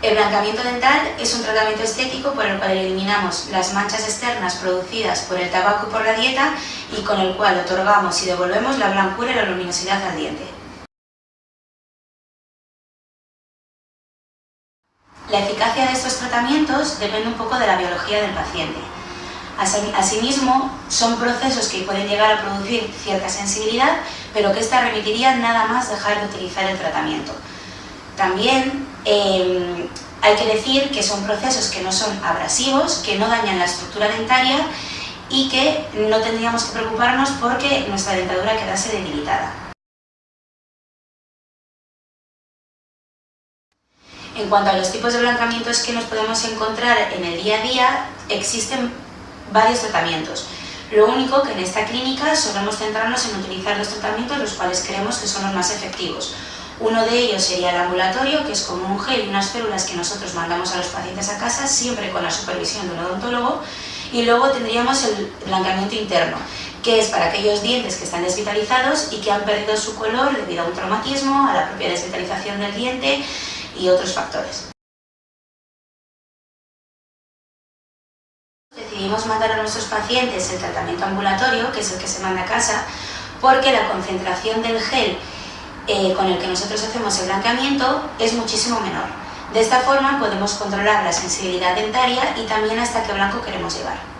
El blanqueamiento dental es un tratamiento estético por el cual eliminamos las manchas externas producidas por el tabaco y por la dieta y con el cual otorgamos y devolvemos la blancura y la luminosidad al diente. La eficacia de estos tratamientos depende un poco de la biología del paciente. Asimismo, son procesos que pueden llegar a producir cierta sensibilidad, pero que esta remitiría nada más dejar de utilizar el tratamiento. También em, hay que decir que son procesos que no son abrasivos, que no dañan la estructura dentaria y que no tendríamos que preocuparnos porque nuestra dentadura quedase debilitada. En cuanto a los tipos de blancamientos que nos podemos encontrar en el día a día, existen varios tratamientos. Lo único que en esta clínica solemos centrarnos en utilizar los tratamientos los cuales creemos que son los más efectivos. Uno de ellos sería el ambulatorio, que es como un gel y unas células que nosotros mandamos a los pacientes a casa, siempre con la supervisión de un odontólogo. Y luego tendríamos el blanqueamiento interno, que es para aquellos dientes que están desvitalizados y que han perdido su color debido a un traumatismo, a la propia desvitalización del diente y otros factores. Decidimos mandar a nuestros pacientes el tratamiento ambulatorio, que es el que se manda a casa, porque la concentración del gel eh, con el que nosotros hacemos el blanqueamiento es muchísimo menor. De esta forma podemos controlar la sensibilidad dentaria y también hasta qué blanco queremos llevar.